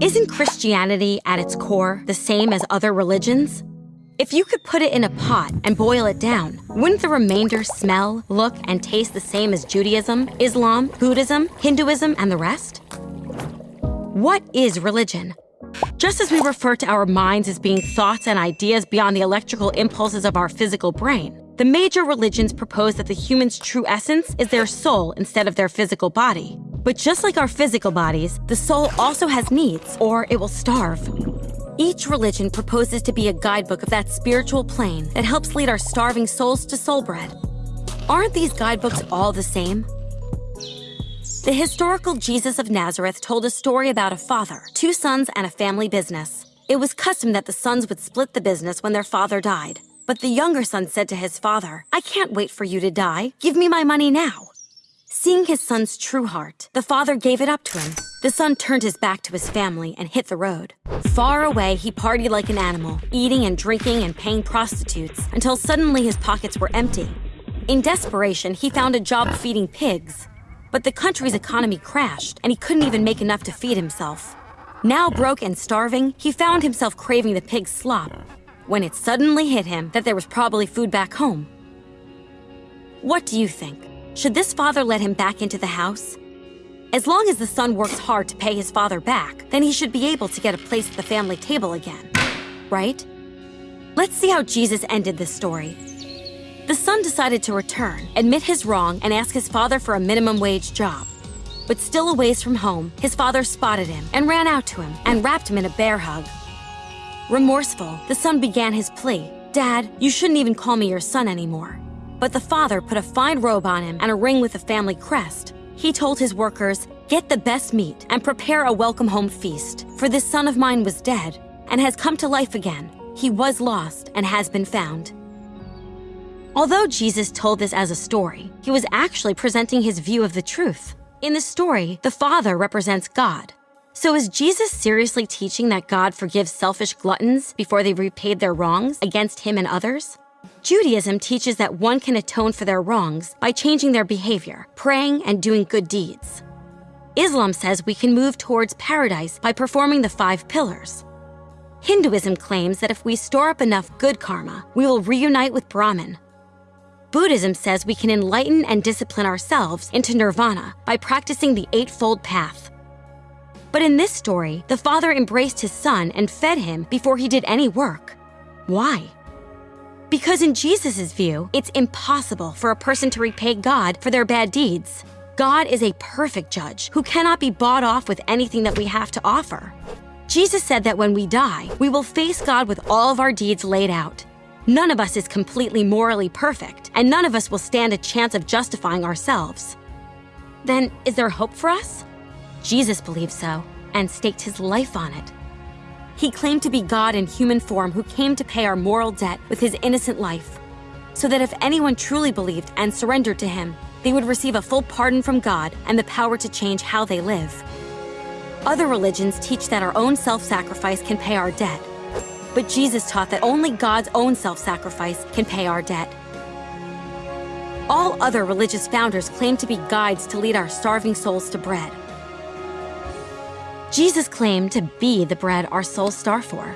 Isn't Christianity at its core the same as other religions? If you could put it in a pot and boil it down, wouldn't the remainder smell, look, and taste the same as Judaism, Islam, Buddhism, Hinduism, and the rest? What is religion? Just as we refer to our minds as being thoughts and ideas beyond the electrical impulses of our physical brain, the major religions propose that the human's true essence is their soul instead of their physical body. But just like our physical bodies, the soul also has needs, or it will starve. Each religion proposes to be a guidebook of that spiritual plane that helps lead our starving souls to soul bread. Aren't these guidebooks all the same? The historical Jesus of Nazareth told a story about a father, two sons, and a family business. It was custom that the sons would split the business when their father died. But the younger son said to his father, I can't wait for you to die. Give me my money now. Seeing his son's true heart, the father gave it up to him. The son turned his back to his family and hit the road. Far away, he partied like an animal, eating and drinking and paying prostitutes, until suddenly his pockets were empty. In desperation, he found a job feeding pigs. But the country's economy crashed, and he couldn't even make enough to feed himself. Now broke and starving, he found himself craving the pig's slop, when it suddenly hit him that there was probably food back home. What do you think? Should this father let him back into the house? As long as the son works hard to pay his father back, then he should be able to get a place at the family table again, right? Let's see how Jesus ended this story. The son decided to return, admit his wrong, and ask his father for a minimum wage job. But still a ways from home, his father spotted him and ran out to him and wrapped him in a bear hug. Remorseful, the son began his plea Dad, you shouldn't even call me your son anymore. But the father put a fine robe on him and a ring with a family crest. He told his workers, Get the best meat and prepare a welcome home feast, for this son of mine was dead and has come to life again. He was lost and has been found. Although Jesus told this as a story, he was actually presenting his view of the truth. In the story, the Father represents God. So is Jesus seriously teaching that God forgives selfish gluttons before they repaid their wrongs against him and others? Judaism teaches that one can atone for their wrongs by changing their behavior, praying, and doing good deeds. Islam says we can move towards paradise by performing the five pillars. Hinduism claims that if we store up enough good karma, we will reunite with Brahman. Buddhism says we can enlighten and discipline ourselves into nirvana by practicing the Eightfold Path. But in this story, the father embraced his son and fed him before he did any work. Why? Because in Jesus' view, it's impossible for a person to repay God for their bad deeds. God is a perfect judge who cannot be bought off with anything that we have to offer. Jesus said that when we die, we will face God with all of our deeds laid out. None of us is completely morally perfect, and none of us will stand a chance of justifying ourselves. Then, is there hope for us? Jesus believed so and staked his life on it. He claimed to be God in human form who came to pay our moral debt with his innocent life, so that if anyone truly believed and surrendered to him, they would receive a full pardon from God and the power to change how they live. Other religions teach that our own self sacrifice can pay our debt, but Jesus taught that only God's own self sacrifice can pay our debt. All other religious founders claim to be guides to lead our starving souls to bread. Jesus claimed to be the bread our souls starve for.